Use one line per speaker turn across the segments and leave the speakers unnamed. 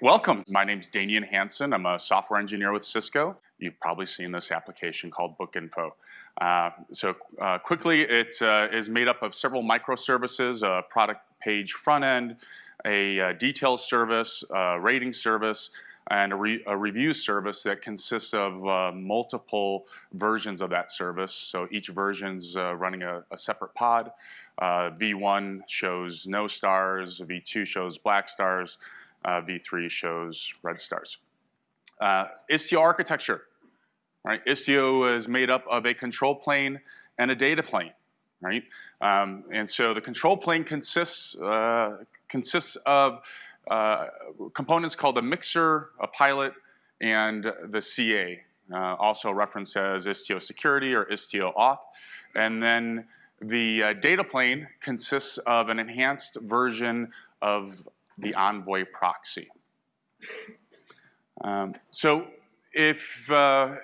Welcome. My name is Daneyon Hansen. I'm a software engineer with Cisco. You've probably seen this application called BookInfo. Uh, so uh, quickly, it uh, is made up of several microservices, a product page front end, a, uh details service, a rating service, and a, re- a review service that consists of uh, multiple versions of that service. So each version's uh, running a, a separate pod. Uh, V1 shows no stars, V2 shows black stars, V3 shows red stars. Uh, Istio architecture, right? Istio is made up of a control plane and a data plane, right? Um, and so the control plane consists, uh, consists of uh, components called a mixer, a pilot, and the CA, uh, also referenced as Istio security or Istio auth. And then the uh, data plane consists of an enhanced version of the Envoy proxy. Um, so if, uh,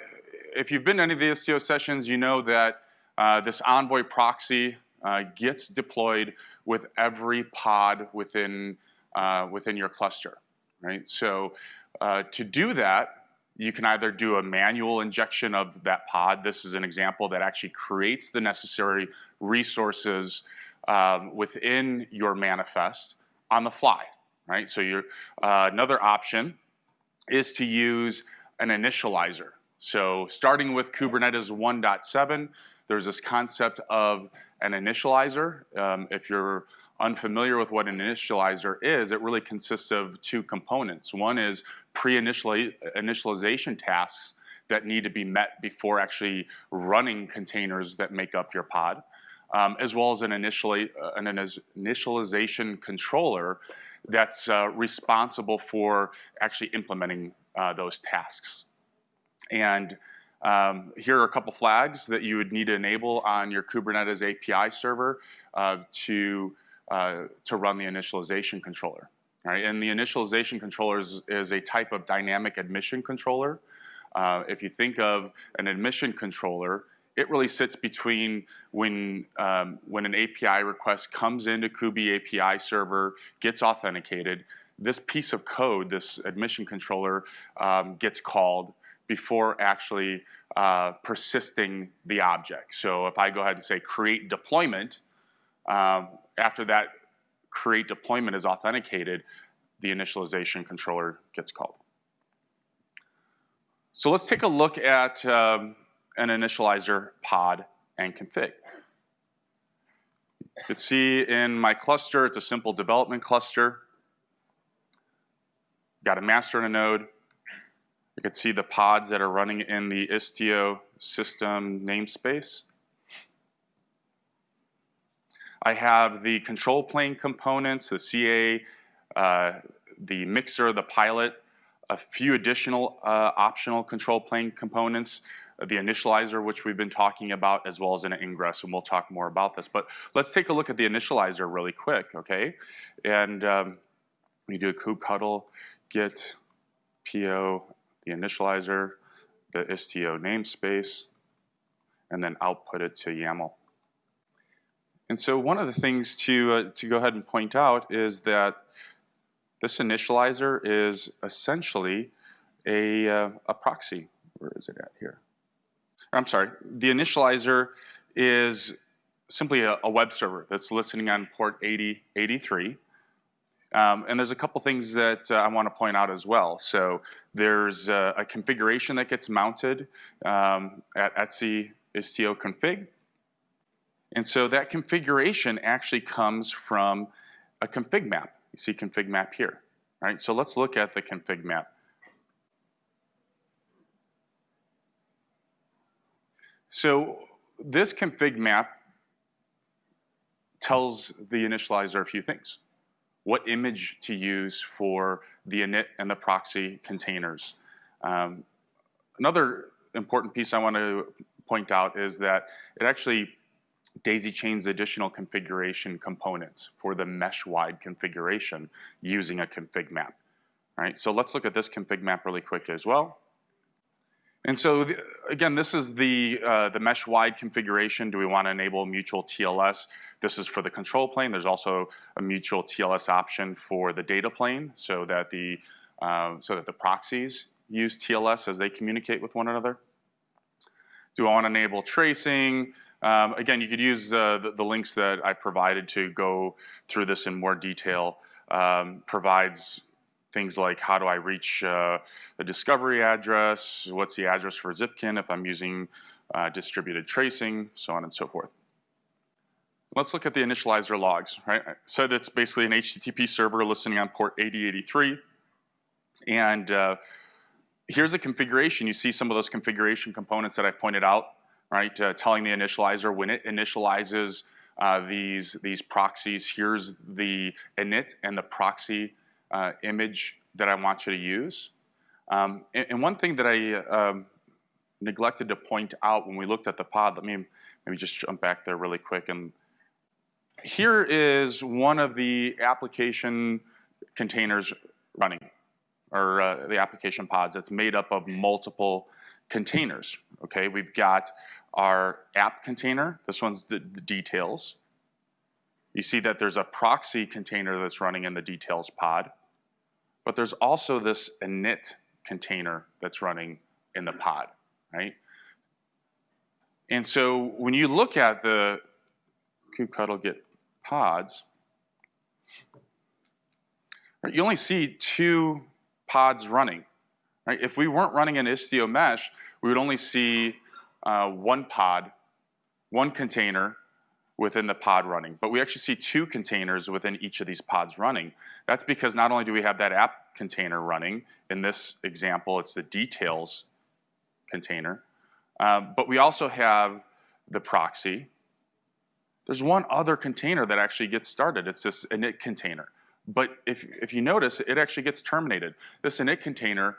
if you've been to any of the Istio sessions, you know that uh, this Envoy proxy uh, gets deployed with every pod within, uh, within your cluster, right? So uh, to do that, you can either do a manual injection of that pod. This is an example that actually creates the necessary resources um, within your manifest on the fly, right? So uh, another option is to use an initializer. So starting with Kubernetes 1.7, there's this concept of an initializer. Um, if you're unfamiliar with what an initializer is, it really consists of two components. One is pre-initialization tasks that need to be met before actually running containers that make up your pod, um, as well as an, an initialization controller that's uh, responsible for actually implementing uh, those tasks. And um, here are a couple flags that you would need to enable on your Kubernetes API server uh, to, uh, to run the initialization controller. Right? And the initialization controller is, is a type of dynamic admission controller. Uh, if you think of an admission controller, it really sits between when, um, when an API request comes into kube API server, gets authenticated, this piece of code, this admission controller, um, gets called before actually uh, persisting the object. So if I go ahead and say create deployment, um, after that create deployment is authenticated, the initialization controller gets called. So let's take a look at um, an initializer pod and config. You can see in my cluster, it's a simple development cluster. Got a master and a node. You can see the pods that are running in the Istio system namespace. I have the control plane components, the CA, uh, the mixer, the pilot, a few additional uh, optional control plane components, the initializer, which we've been talking about, as well as an ingress, and we'll talk more about this. But let's take a look at the initializer really quick, okay? And um, we do a kubectl get PO, the initializer, the Istio namespace, and then output it to YAML. And so one of the things to, uh, to go ahead and point out is that this initializer is essentially a, uh, a proxy. Where is it at here? I'm sorry, the initializer is simply a, a web server that's listening on port 8083. Um, and there's a couple things that uh, I want to point out as well. So there's a, a configuration that gets mounted um, at etc istio config. And so that configuration actually comes from a config map. You see config map here. Right? So let's look at the config map. So this config map tells the initializer a few things. What image to use for the init and the proxy containers. Um, another important piece I want to point out is that it actually daisy chains additional configuration components for the mesh-wide configuration using a config map. All right, so let's look at this config map really quick as well. And so the, again, this is the, uh, the mesh-wide configuration. Do we want to enable mutual TLS? This is for the control plane. There's also a mutual TLS option for the data plane so that the um, so that the proxies use TLS as they communicate with one another. Do I want to enable tracing? Um, again, you could use uh, the, the, links that I provided to go through this in more detail. Um, provides things like how do I reach uh, a discovery address, what's the address for Zipkin if I'm using uh, distributed tracing, so on and so forth. Let's look at the initializer logs, right? I said it's basically an HTTP server listening on port 8083. And uh, here's a configuration. You see some of those configuration components that I pointed out, right? Uh, telling the initializer when it initializes uh, these, these proxies, here's the init and the proxy uh, image that I want you to use. Um, and, and, one thing that I um, neglected to point out when we looked at the pod, let me maybe just jump back there really quick. And here is one of the application containers running, or uh, the application pods that's made up of multiple containers. Okay, we've got our app container. This one's the, the details. You see that there's a proxy container that's running in the details pod. But there's also this init container that's running in the pod, right? And so when you look at the kubectl git pods, right, you only see two pods running. Right? If we weren't running an Istio mesh, we would only see uh, one pod, one container within the pod running. But we actually see two containers within each of these pods running. That's because not only do we have that app container running, in this example, it's the details container, uh, but we also have the proxy. There's one other container that actually gets started. It's this init container. But if, if you notice, it actually gets terminated. This init container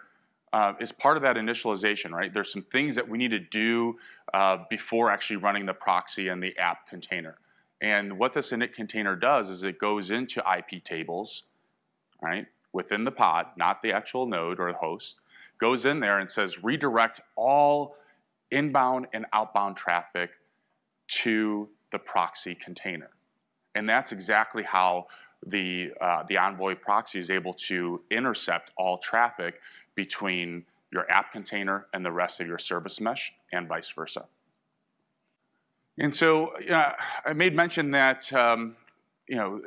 uh, is part of that initialization, right? There's some things that we need to do uh, before actually running the proxy and the app container. And what this init container does is it goes into IP tables, right, within the pod, not the actual node or the host, goes in there and says redirect all inbound and outbound traffic to the proxy container. And that's exactly how the, uh, the Envoy proxy is able to intercept all traffic between your app container and the rest of your service mesh and vice versa. And so uh, I made mention that um, you know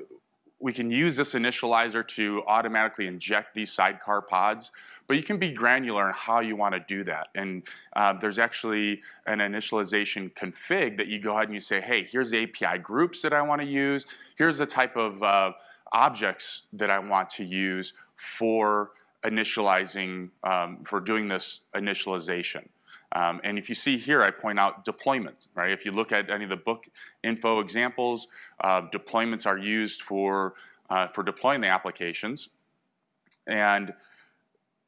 we can use this initializer to automatically inject these sidecar pods, but you can be granular in how you want to do that. And uh, there's actually an initialization config that you go ahead and you say, hey, here's the API groups that I want to use. Here's the type of uh, objects that I want to use for initializing, um, for doing this initialization. Um, and if you see here, I point out deployments, right? If you look at any of the book info examples, uh, deployments are used for, uh, for deploying the applications. And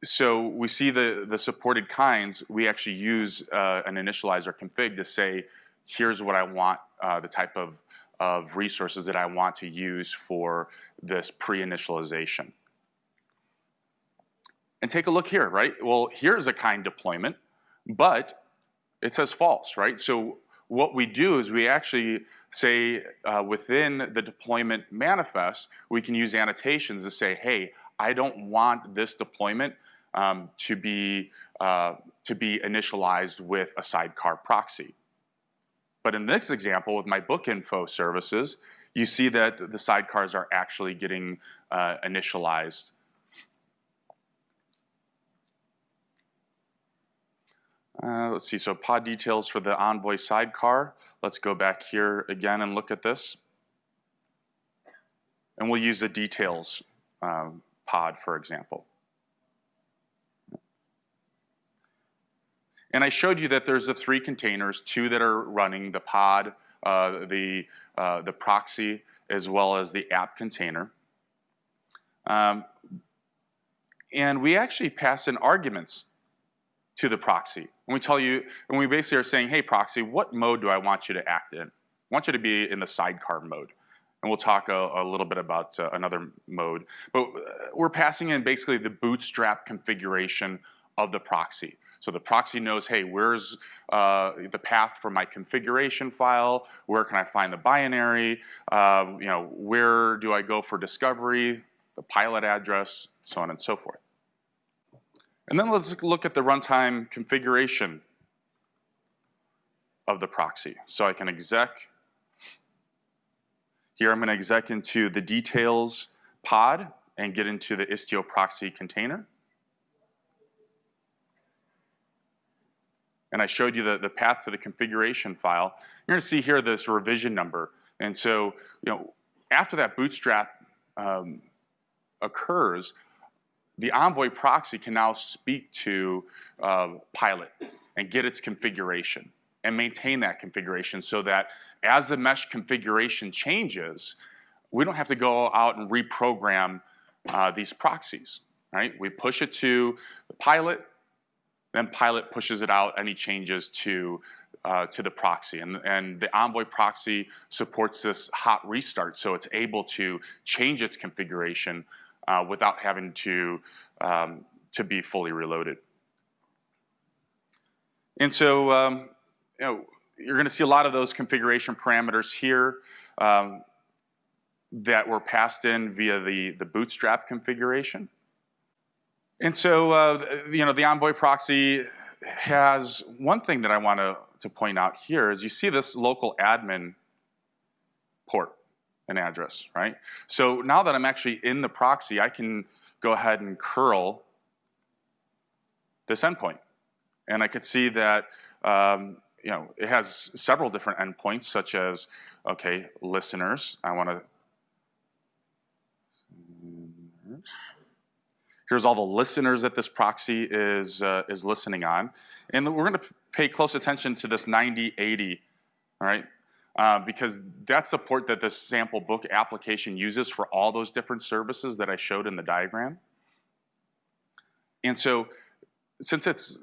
so we see the, the supported kinds, we actually use uh, an initializer config to say, here's what I want, uh, the type of, of resources that I want to use for this pre-initialization. And take a look here, right? Well, here's a kind deployment, but it says false, right? So what we do is we actually say uh, within the deployment manifest, we can use annotations to say, hey, I don't want this deployment um, to, be, uh, to be initialized with a sidecar proxy. But in this example, with my book info services, you see that the sidecars are actually getting uh, initialized Uh, let's see, so pod details for the Envoy sidecar. Let's go back here again and look at this. And we'll use the details um, pod, for example. And I showed you that there's the three containers, two that are running, the pod, uh, the, uh, the proxy, as well as the app container. Um, and we actually pass in arguments to the proxy. And we tell you, and we basically are saying, hey, proxy, what mode do I want you to act in? I want you to be in the sidecar mode. And we'll talk a, a little bit about uh, another mode. But uh, we're passing in basically the bootstrap configuration of the proxy. So the proxy knows, hey, where's uh, the path for my configuration file? Where can I find the binary? Uh, you know, where do I go for discovery? The pilot address, so on and so forth. And then let's look at the runtime configuration of the proxy. So I can exec. Here I'm going to exec into the details pod and get into the Istio proxy container. And I showed you the, the path to the configuration file. You're going to see here this revision number. And so, you know, after that bootstrap um, occurs, the Envoy proxy can now speak to uh, Pilot and get its configuration and maintain that configuration so that as the mesh configuration changes, we don't have to go out and reprogram uh, these proxies, right? We push it to the Pilot, then Pilot pushes it out any changes to uh, to the proxy. And, and the Envoy proxy supports this hot restart, so it's able to change its configuration uh, without having to, um, to be fully reloaded. And so, um, you know, you're going to see a lot of those configuration parameters here um, that were passed in via the, the bootstrap configuration. And so, uh, you know, the Envoy proxy has one thing that I want to, to point out here is you see this local admin port and address, right? So now that I'm actually in the proxy, I can go ahead and curl this endpoint. And I could see that, um, you know, it has several different endpoints such as, okay, listeners. I want to, here's all the listeners that this proxy is, uh, is listening on. And we're going to pay close attention to this 9080, all right? Uh, because that's the port that the sample book application uses for all those different services that I showed in the diagram. And so since it's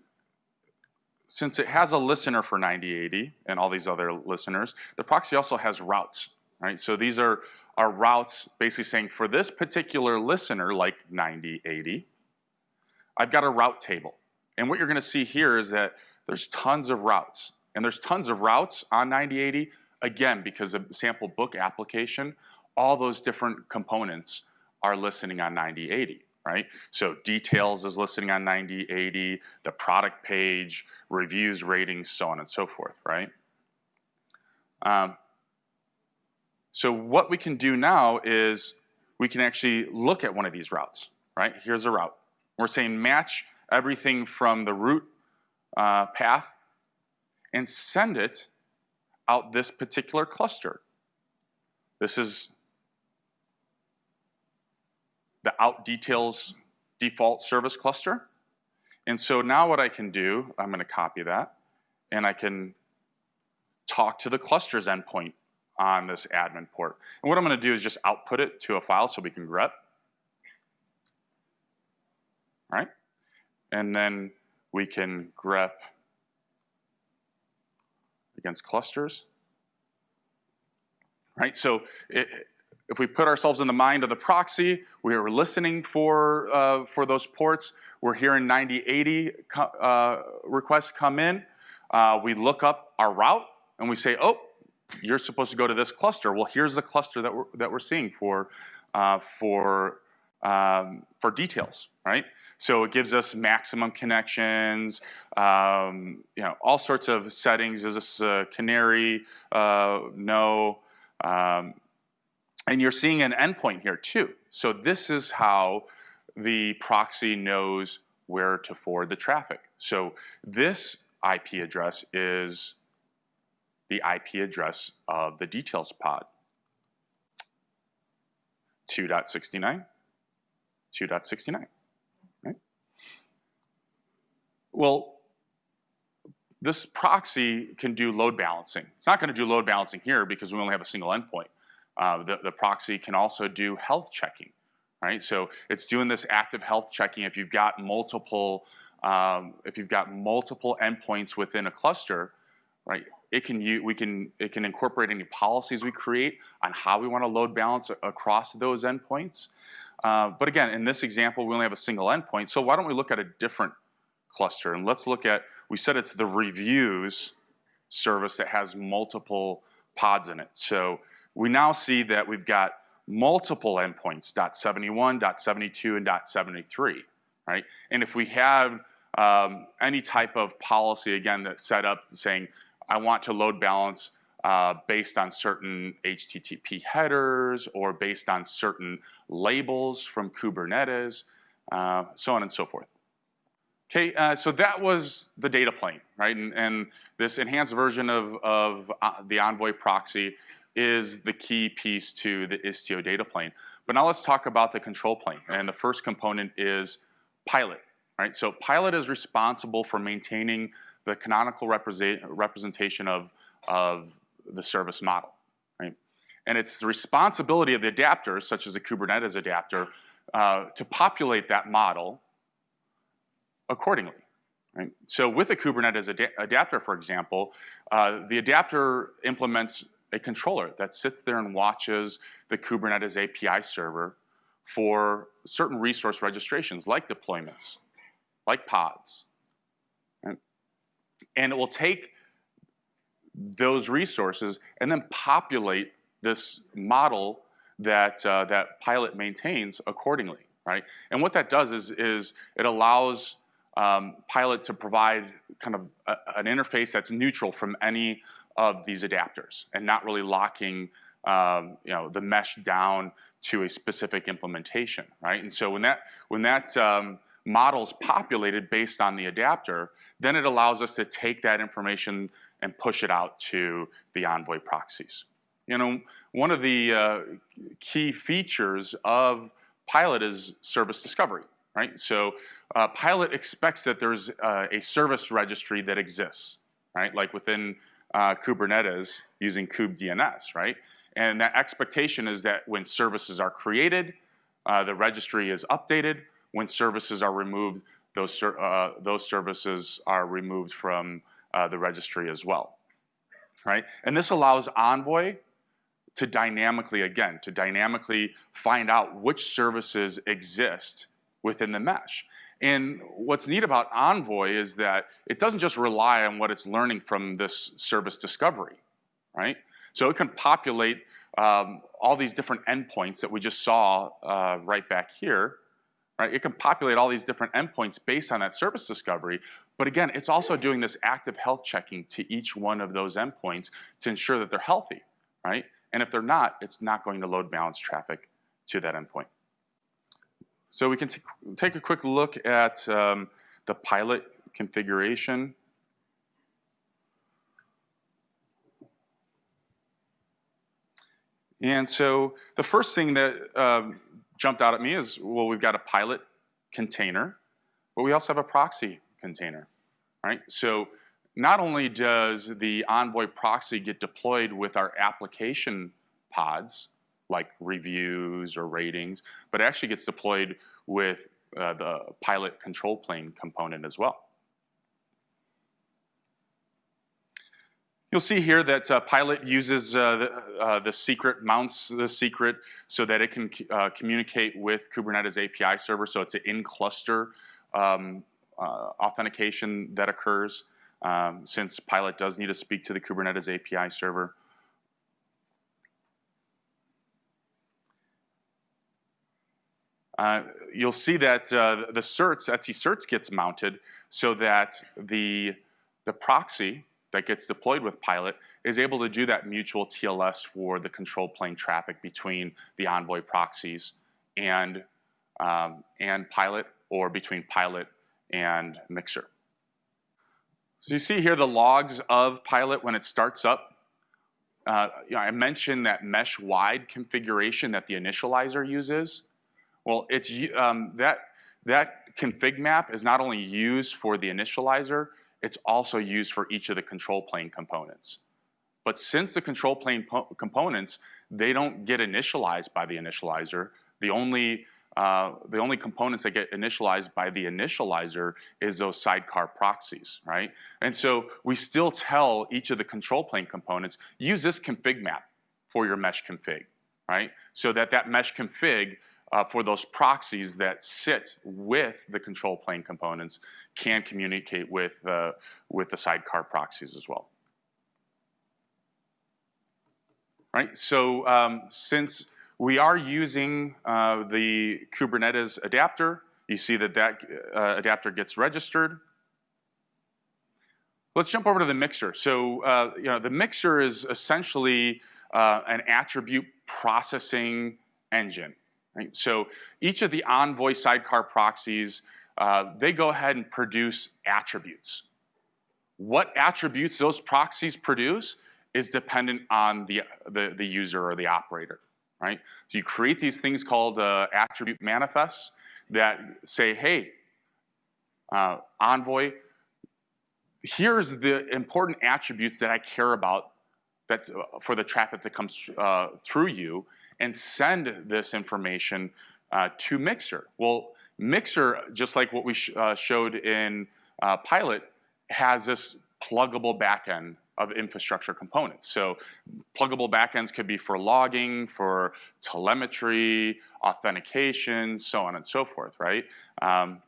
since it has a listener for 9080 and all these other listeners, the proxy also has routes, right? So these are, are routes basically saying for this particular listener, like 9080, I've got a route table. And what you're gonna see here is that there's tons of routes. And there's tons of routes on 9080, again, because of sample book application, all those different components are listening on 9080, right? So details is listening on 9080, the product page, reviews, ratings, so on and so forth, right? Um, so what we can do now is we can actually look at one of these routes, right? Here's a route. We're saying match everything from the root uh, path and send it out this particular cluster. This is the out details default service cluster. And so now what I can do, I'm going to copy that, and I can talk to the clusters endpoint on this admin port. And what I'm going to do is just output it to a file so we can grep. All right? And then we can grep against clusters. Right, so it, if we put ourselves in the mind of the proxy, we are listening for, uh, for those ports. We're hearing 9080 uh, requests come in. Uh, we look up our route and we say, oh, you're supposed to go to this cluster. Well, here's the cluster that we're, that we're seeing for, uh, for, um, for details, right? So it gives us maximum connections, um, you know, all sorts of settings. Is this a canary? Uh, no. Um, and you're seeing an endpoint here too. So this is how the proxy knows where to forward the traffic. So this IP address is the IP address of the details pod. 2.69, 2.69. Well, this proxy can do load balancing. It's not going to do load balancing here because we only have a single endpoint. Uh, the, the proxy can also do health checking, right? So it's doing this active health checking if you've got multiple, um, if you've got multiple endpoints within a cluster, right? It can we can it can incorporate any policies we create on how we want to load balance across those endpoints. Uh, but again, in this example, we only have a single endpoint. So why don't we look at a different cluster. And let's look at, we said it's the reviews service that has multiple pods in it. So we now see that we've got multiple endpoints, .71, .72, and .73. right? And if we have um, any type of policy, again, that's set up saying, I want to load balance uh, based on certain HTTP headers or based on certain labels from Kubernetes, uh, so on and so forth. Okay, uh, so that was the data plane, right? And, and this enhanced version of, of uh, the Envoy proxy is the key piece to the Istio data plane. But now let's talk about the control plane. And the first component is Pilot, right? So Pilot is responsible for maintaining the canonical represent, representation of, of the service model, right? And it's the responsibility of the adapters, such as the Kubernetes adapter, uh, to populate that model accordingly. Right? So with a Kubernetes ad adapter, for example, uh, the adapter implements a controller that sits there and watches the Kubernetes API server for certain resource registrations like deployments, like pods. Right? And it will take those resources and then populate this model that, uh, that Pilot maintains accordingly, right? And what that does is, is it allows um, Pilot to provide kind of a, an interface that's neutral from any of these adapters and not really locking um, you know, the mesh down to a specific implementation, right? And so when that, when that um, model's populated based on the adapter, then it allows us to take that information and push it out to the Envoy proxies. You know, one of the uh, key features of Pilot is service discovery, right? So uh, Pilot expects that there's uh, a service registry that exists, right? Like within uh, Kubernetes using kubedns, right? And that expectation is that when services are created, uh, the registry is updated. When services are removed, those, uh, those services are removed from uh, the registry as well, right? And this allows Envoy to dynamically, again, to dynamically find out which services exist within the mesh. And what's neat about Envoy is that it doesn't just rely on what it's learning from this service discovery, right? So it can populate um, all these different endpoints that we just saw uh, right back here, right? It can populate all these different endpoints based on that service discovery. But again, it's also doing this active health checking to each one of those endpoints to ensure that they're healthy, right? And if they're not, it's not going to load balance traffic to that endpoint. So we can take a quick look at um, the pilot configuration. And so the first thing that um, jumped out at me is, well, we've got a pilot container, but we also have a proxy container, right? So not only does the Envoy proxy get deployed with our application pods, like reviews or ratings, but it actually gets deployed with uh, the pilot control plane component as well. You'll see here that uh, Pilot uses uh, the, uh, the, secret, mounts the secret so that it can uh, communicate with Kubernetes API server. So it's an in-cluster um, uh, authentication that occurs um, since Pilot does need to speak to the Kubernetes API server. Uh, you'll see that uh, the certs, etc certs gets mounted so that the, the proxy that gets deployed with Pilot is able to do that mutual TLS for the control plane traffic between the Envoy proxies and, um, and Pilot or between Pilot and Mixer. So you see here the logs of Pilot when it starts up. Uh, you know, I mentioned that mesh-wide configuration that the initializer uses. Well, it's um, that that config map is not only used for the initializer, it's also used for each of the control plane components. But since the control plane components, they don't get initialized by the initializer, the only, uh, the only components that get initialized by the initializer is those sidecar proxies, right? And so we still tell each of the control plane components, use this config map for your mesh config, right? So that that mesh config uh, for those proxies that sit with the control plane components can communicate with, uh, with the sidecar proxies as well. Right, so um, since we are using uh, the Kubernetes adapter You see that that uh, adapter gets registered. Let's jump over to the mixer. So, uh, you know, the mixer is essentially uh, an attribute processing engine. Right? So each of the Envoy sidecar proxies, uh, they go ahead and produce attributes. What attributes those proxies produce is dependent on the, the, the user or the operator, right? So you create these things called uh, attribute manifests that say, hey, uh, Envoy, here's the important attributes that I care about that uh, for the traffic that comes uh, through you, and send this information uh, to Mixer. Well, Mixer, just like what we sh uh, showed in uh, Pilot, has this pluggable backend of infrastructure components. So pluggable backends could be for logging, for telemetry, authentication, so on and so forth, right? Um,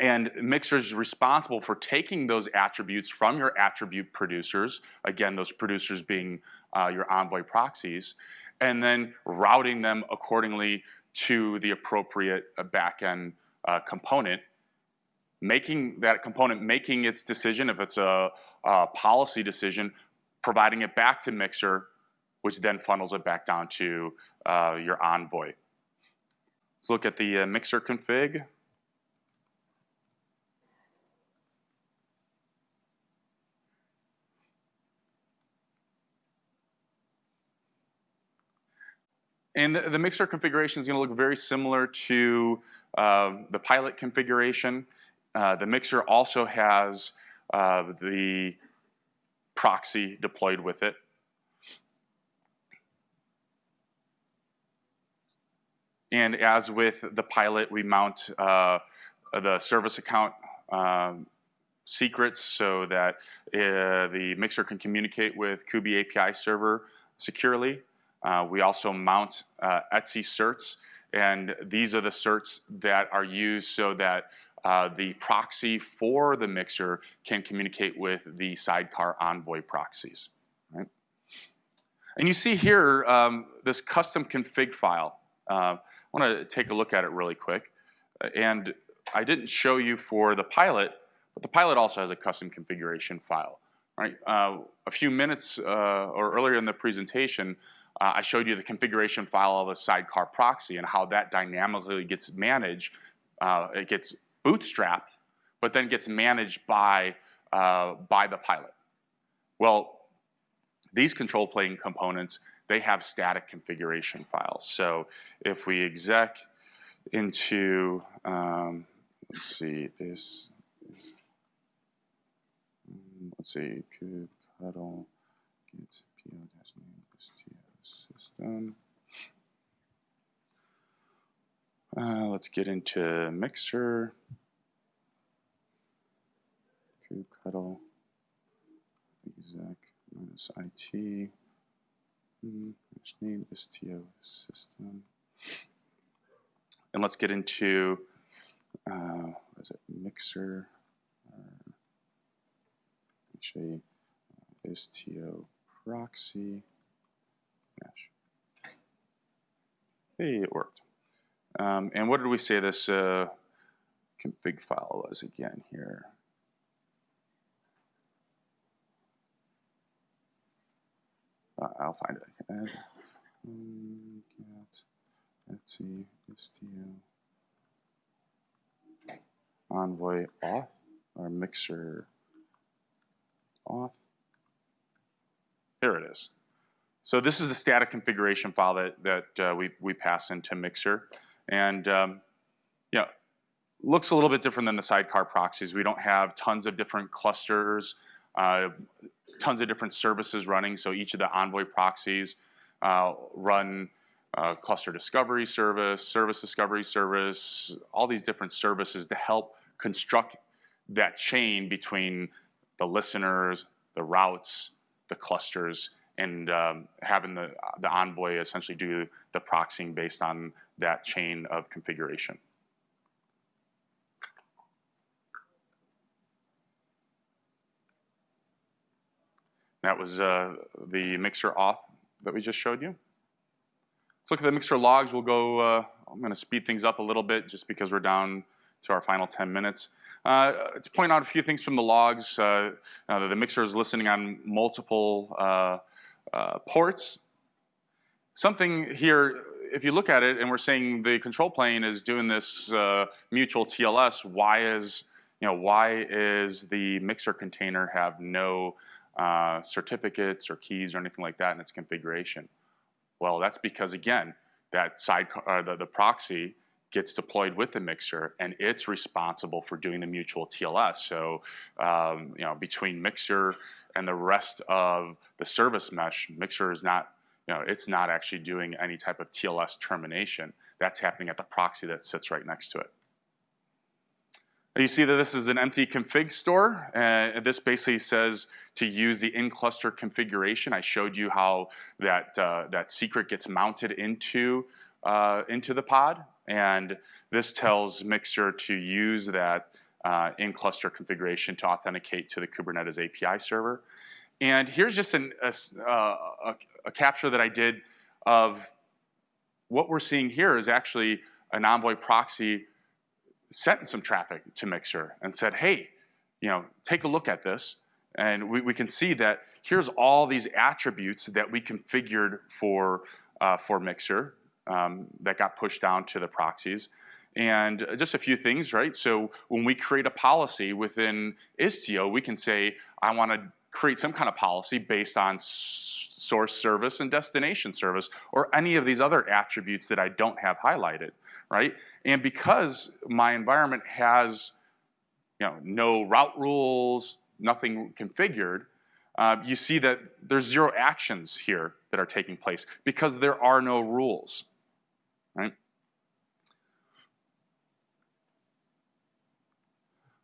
and Mixer is responsible for taking those attributes from your attribute producers, again, those producers being uh, your Envoy proxies, and then routing them accordingly to the appropriate uh, backend uh, component, making that component making its decision if it's a, a, policy decision, providing it back to Mixer, which then funnels it back down to uh, your Envoy. Let's look at the uh, Mixer config. And the, the mixer configuration is going to look very similar to uh, the pilot configuration. Uh, the mixer also has uh, the proxy deployed with it. And as with the pilot, we mount uh, the service account um, secrets so that uh, the mixer can communicate with kube API server securely. Uh, we also mount uh, etc certs, and these are the certs that are used so that uh, the proxy for the mixer can communicate with the sidecar envoy proxies. Right? And you see here um, this custom config file. Uh, I want to take a look at it really quick. And I didn't show you for the pilot, but the pilot also has a custom configuration file. Right? Uh, a few minutes uh, or earlier in the presentation, uh, I showed you the configuration file of a sidecar proxy and how that dynamically gets managed. Uh, it gets bootstrapped, but then gets managed by, uh, by the pilot. Well, these control plane components, they have static configuration files. So if we exec into, um, let's see, this, let's see, kubectl get system. Uh, let's get into mixer. kubectl exec minus it. Mm, name sto system. And let's get into uh, what is it mixer uh, actually uh, sto proxy Hey, it worked. Um, and what did we say this uh, config file was again here? Uh, I'll find it. Add, um, get, Envoy auth, or mixer auth. There it is. So this is the static configuration file that, that uh, we, we pass into Mixer. And um, looks a little bit different than the sidecar proxies. We don't have tons of different clusters, uh, tons of different services running. So each of the Envoy proxies uh, run uh, cluster discovery service, service discovery service, all these different services to help construct that chain between the listeners, the routes, the clusters, and um, having the, the envoy essentially do the proxying based on that chain of configuration. That was uh, the mixer auth that we just showed you. Let's look at the mixer logs. We'll go, uh, I'm going to speed things up a little bit just because we're down to our final 10 minutes. Uh, to point out a few things from the logs, uh, uh, the mixer is listening on multiple uh, uh, ports. Something here, if you look at it and we're saying the control plane is doing this uh, mutual TLS, why is, you know, why is the mixer container have no certificates or keys or anything like that in its configuration? Well, that's because again, that side, the, the proxy gets deployed with the mixer and it's responsible for doing the mutual TLS. So, um, you know, between mixer and the rest of the service mesh, mixer is not, you know, it's not actually doing any type of TLS termination. That's happening at the proxy that sits right next to it. You see that this is an empty config store. Uh, this basically says to use the in-cluster configuration. I showed you how that, uh, that secret gets mounted into, uh, into the pod. And this tells Mixer to use that uh, in-cluster configuration to authenticate to the Kubernetes API server. And here's just an, a, uh, a, a, capture that I did of what we're seeing here is actually an Envoy proxy sent some traffic to Mixer and said, hey, you know, take a look at this. And we, we can see that here's all these attributes that we configured for, uh, for Mixer um, that got pushed down to the proxies. And just a few things, right? So when we create a policy within Istio, we can say, I want to create some kind of policy based on source service and destination service, or any of these other attributes that I don't have highlighted, right? And because my environment has you know, no route rules, nothing configured, uh, you see that there's zero actions here that are taking place because there are no rules right?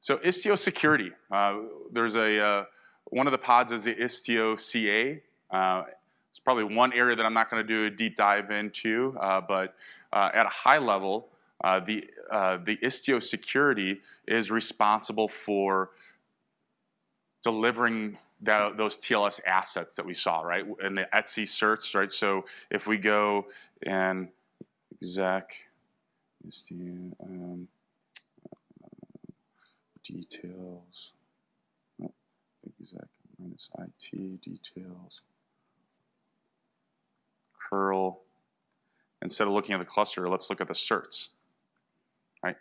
So Istio security, uh, there's a, uh, one of the pods is the Istio CA. Uh, it's probably one area that I'm not gonna do a deep dive into, uh, but uh, at a high level, uh, the, the Istio security is responsible for delivering those TLS assets that we saw, right? And the etc certs, right? So if we go and exec Istio, um, details. Exec minus it details. Curl. Instead of looking at the cluster, let's look at the certs. Right.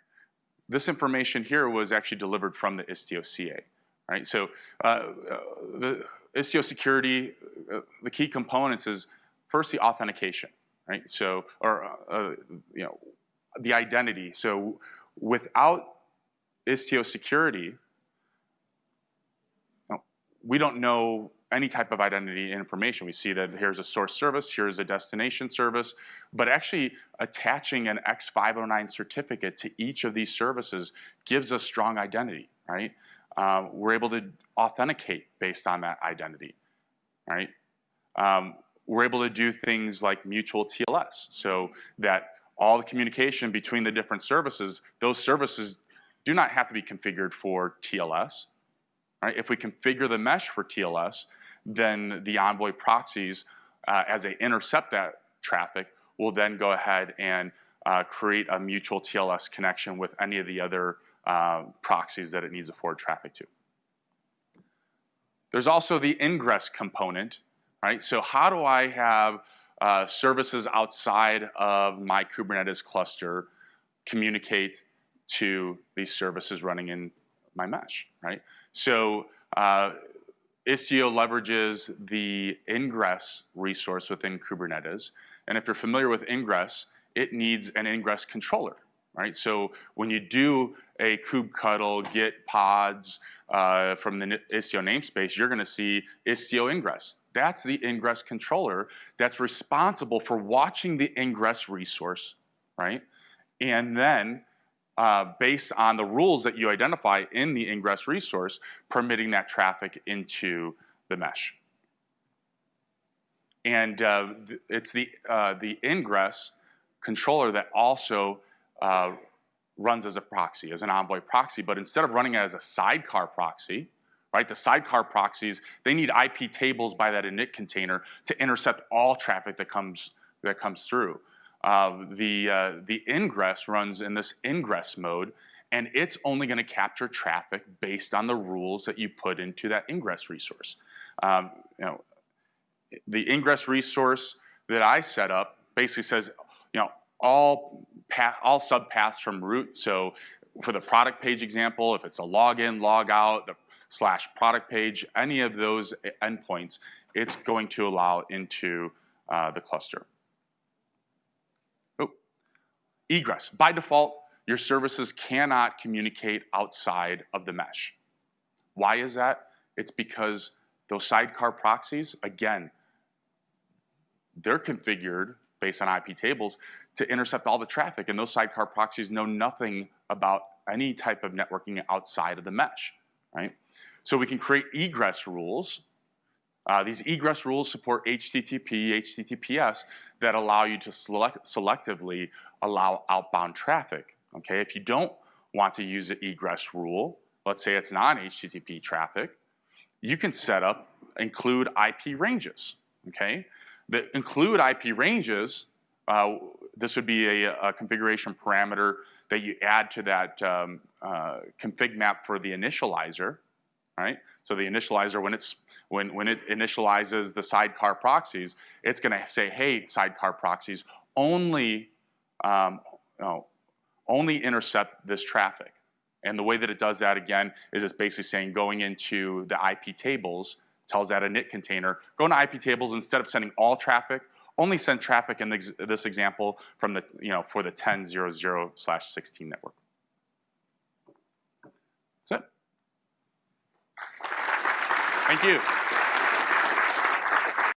This information here was actually delivered from the Istio CA. Right. So uh, uh, the Istio security, uh, the key components is first the authentication right? So, or, uh, you know, the identity. So without Istio security, we don't know any type of identity information. We see that here's a source service, here's a destination service, but actually attaching an X509 certificate to each of these services gives us strong identity, right? Uh, we're able to authenticate based on that identity, right? Um, we're able to do things like mutual TLS so that all the communication between the different services, those services do not have to be configured for TLS. Right? If we configure the mesh for TLS, then the Envoy proxies, uh, as they intercept that traffic, will then go ahead and uh, create a mutual TLS connection with any of the other uh, proxies that it needs to forward traffic to. There's also the ingress component right? So how do I have uh, services outside of my Kubernetes cluster communicate to these services running in my mesh, right? So uh, Istio leverages the ingress resource within Kubernetes. And if you're familiar with ingress, it needs an ingress controller, right? So when you do a kubectl get pods uh, from the Istio namespace, you're gonna see Istio ingress. That's the ingress controller that's responsible for watching the ingress resource, right? And then uh, based on the rules that you identify in the ingress resource, permitting that traffic into the mesh. And uh, it's the, uh, the ingress controller that also uh, runs as a proxy, as an Envoy proxy, but instead of running it as a sidecar proxy, right? The sidecar proxies, they need IP tables by that init container to intercept all traffic that comes, that comes through. Uh, the, uh, the ingress runs in this ingress mode, and it's only going to capture traffic based on the rules that you put into that ingress resource. Um, you know, the ingress resource that I set up basically says, you know, all path, all subpaths from root. So for the product page example, if it's a login, log out, the slash product page, any of those endpoints, it's going to allow into uh, the cluster. Egress. By default, your services cannot communicate outside of the mesh. Why is that? It's because those sidecar proxies, again, they're configured based on IP tables to intercept all the traffic, and those sidecar proxies know nothing about any type of networking outside of the mesh, right? So we can create egress rules. Uh, these egress rules support HTTP, HTTPS that allow you to select selectively allow outbound traffic. Okay, if you don't want to use an egress rule, let's say it's non-HTTP traffic, you can set up include IP ranges. Okay, the include IP ranges. Uh, this would be a, a, configuration parameter that you add to that um, uh, config map for the initializer. Right. So the initializer, when it's when when it initializes the sidecar proxies, it's going to say, "Hey, sidecar proxies, only um, know, only intercept this traffic. And the way that it does that again is it's basically saying going into the IP tables, tells that a init container, go into IP tables instead of sending all traffic, only send traffic in this, this example from the, you know, for the 10.00 slash 16 network. That's it. Thank you.